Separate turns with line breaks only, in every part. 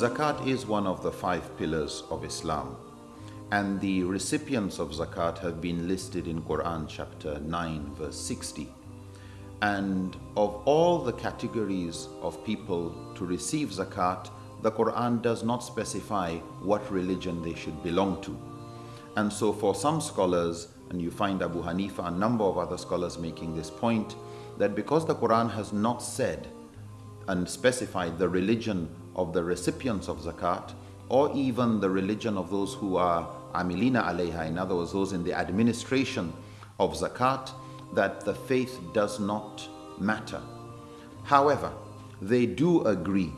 Zakat is one of the five pillars of Islam and the recipients of zakat have been listed in Quran chapter 9 verse 60 and of all the categories of people to receive zakat the Quran does not specify what religion they should belong to. And so for some scholars and you find Abu Hanifa a number of other scholars making this point that because the Quran has not said and specified the religion of the recipients of zakat or even the religion of those who are amilina alayha, in other words, those in the administration of zakat, that the faith does not matter. However, they do agree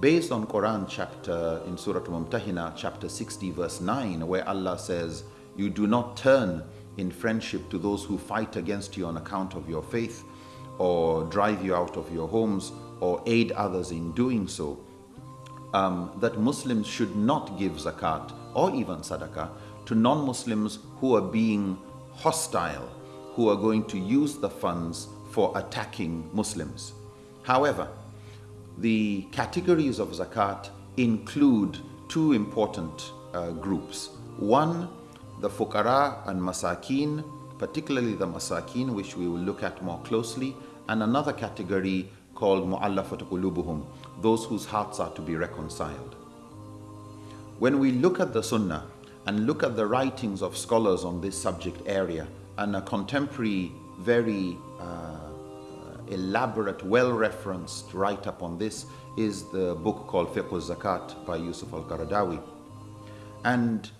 based on Quran chapter in Surah Mumtahina chapter 60 verse 9 where Allah says you do not turn in friendship to those who fight against you on account of your faith or drive you out of your homes or aid others in doing so um, that Muslims should not give zakat or even sadaqah to non-Muslims who are being hostile, who are going to use the funds for attacking Muslims. However, the categories of zakat include two important uh, groups. One, the fuqara and masakin, particularly the masakin, which we will look at more closely, and another category called mu'allafat qulubuhum, those whose hearts are to be reconciled. When we look at the Sunnah and look at the writings of scholars on this subject area and a contemporary, very uh, elaborate, well-referenced write-up on this is the book called Fiqh zakat by Yusuf al-Qaradawi. And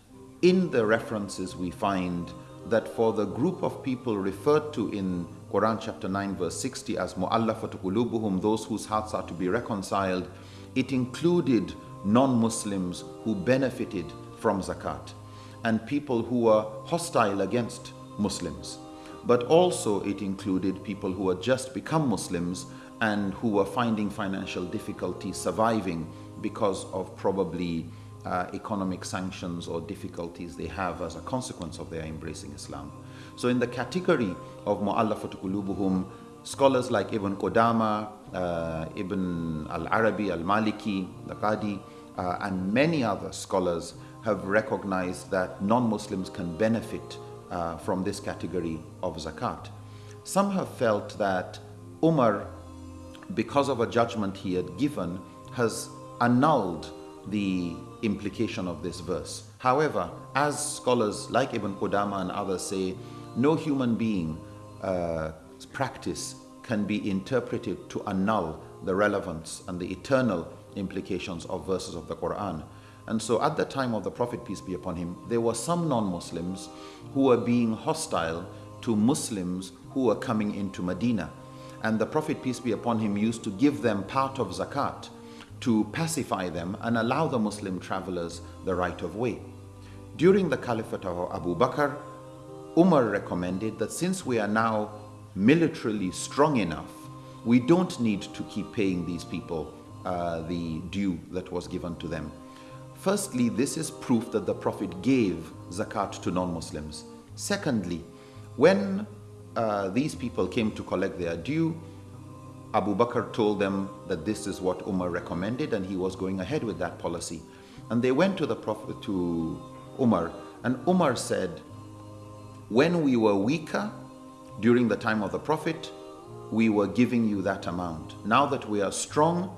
in the references we find that for the group of people referred to in Quran chapter 9 verse 60 as mu'allafatu qulubuhum those whose hearts are to be reconciled it included non-Muslims who benefited from zakat and people who were hostile against Muslims. But also it included people who had just become Muslims and who were finding financial difficulty surviving because of probably uh, economic sanctions or difficulties they have as a consequence of their embracing Islam. So in the category of mu'allafat qulubuhum, scholars like Ibn Qudama, uh, Ibn al-Arabi, al-Maliki, the Qadi, uh, and many other scholars have recognized that non-Muslims can benefit uh, from this category of zakat. Some have felt that Umar, because of a judgment he had given, has annulled the implication of this verse. However, as scholars like Ibn Qudama and others say, no human being uh, practice can be interpreted to annul the relevance and the eternal implications of verses of the Quran. And so at the time of the Prophet, peace be upon him, there were some non-Muslims who were being hostile to Muslims who were coming into Medina. And the Prophet, peace be upon him, used to give them part of zakat to pacify them and allow the Muslim travelers the right of way. During the Caliphate of Abu Bakr, Umar recommended that since we are now militarily strong enough, we don't need to keep paying these people uh, the due that was given to them. Firstly, this is proof that the Prophet gave zakat to non-Muslims. Secondly, when uh, these people came to collect their due, Abu Bakr told them that this is what Umar recommended and he was going ahead with that policy. And they went to the Prophet, to Umar, and Umar said, when we were weaker during the time of the Prophet, we were giving you that amount. Now that we are strong,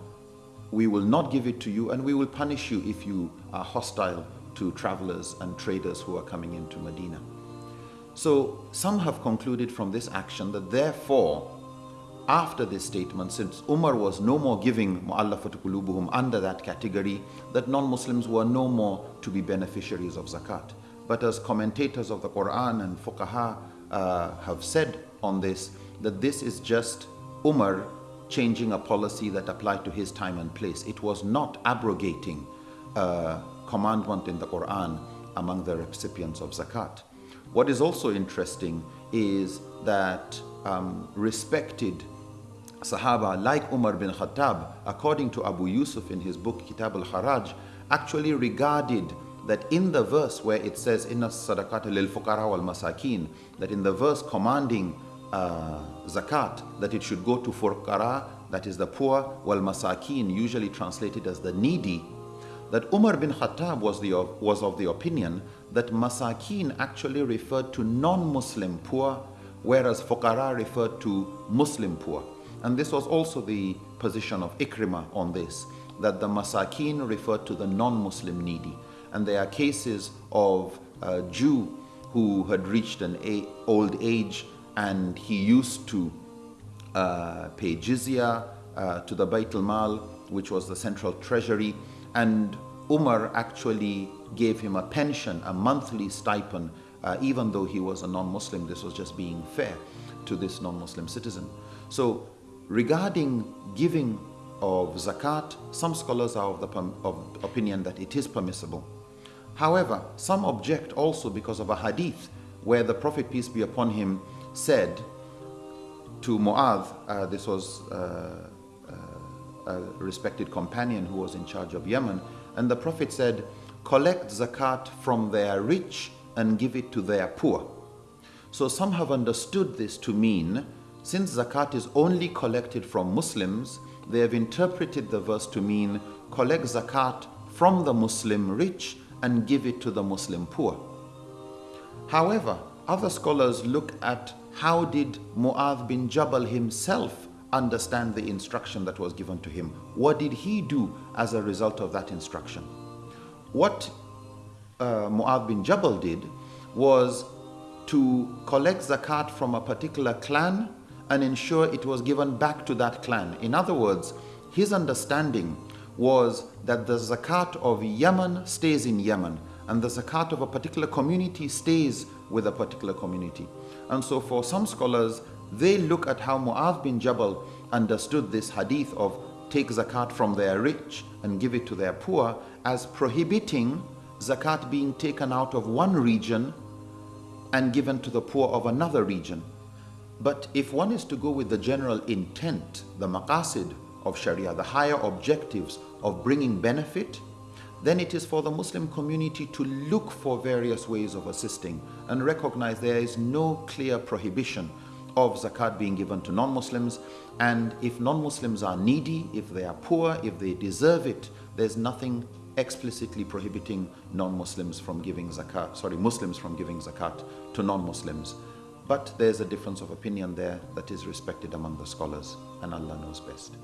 we will not give it to you and we will punish you if you are hostile to travelers and traders who are coming into Medina. So some have concluded from this action that therefore, after this statement, since Umar was no more giving mu'allafat qulubuhum under that category, that non-Muslims were no more to be beneficiaries of zakat. But as commentators of the Quran and fuqaha uh, have said on this, that this is just Umar changing a policy that applied to his time and place. It was not abrogating a commandment in the Quran among the recipients of zakat. What is also interesting is that um, respected Sahaba like Umar bin Khattab, according to Abu Yusuf in his book Kitab al-Kharaj, actually regarded that in the verse where it says inna sadaqata lil fuqara wal masakin that in the verse commanding uh, zakat that it should go to fuqara that is the poor wal masakin usually translated as the needy that Umar bin Khattab was, the, was of the opinion that masakin actually referred to non-Muslim poor, whereas fuqara referred to Muslim poor. And this was also the position of Ikrimah on this, that the masakin referred to the non-Muslim needy. And there are cases of a Jew who had reached an old age and he used to uh, pay jizya uh, to the Bayt al-Mal, which was the central treasury, and Umar actually gave him a pension, a monthly stipend, uh, even though he was a non-Muslim. This was just being fair to this non-Muslim citizen. So regarding giving of zakat, some scholars are of the of opinion that it is permissible. However, some object also because of a hadith where the Prophet, peace be upon him, said to Mu'adh, uh, this was uh, uh, a respected companion who was in charge of Yemen, and the Prophet said, collect zakat from their rich and give it to their poor. So some have understood this to mean, since zakat is only collected from Muslims, they have interpreted the verse to mean, collect zakat from the Muslim rich and give it to the Muslim poor. However, other scholars look at how did Mu'adh bin Jabal himself understand the instruction that was given to him? What did he do as a result of that instruction? What uh, Mu'adh bin Jabal did was to collect zakat from a particular clan and ensure it was given back to that clan. In other words, his understanding was that the zakat of Yemen stays in Yemen and the zakat of a particular community stays with a particular community. And so for some scholars, they look at how Mu'adh bin Jabal understood this hadith of take zakat from their rich and give it to their poor as prohibiting zakat being taken out of one region and given to the poor of another region. But if one is to go with the general intent, the maqasid of Sharia, the higher objectives of bringing benefit, then it is for the Muslim community to look for various ways of assisting and recognize there is no clear prohibition of zakat being given to non-Muslims and if non-Muslims are needy, if they are poor, if they deserve it, there's nothing explicitly prohibiting non-Muslims from giving zakat, sorry, Muslims from giving zakat to non-Muslims. But there's a difference of opinion there that is respected among the scholars and Allah knows best.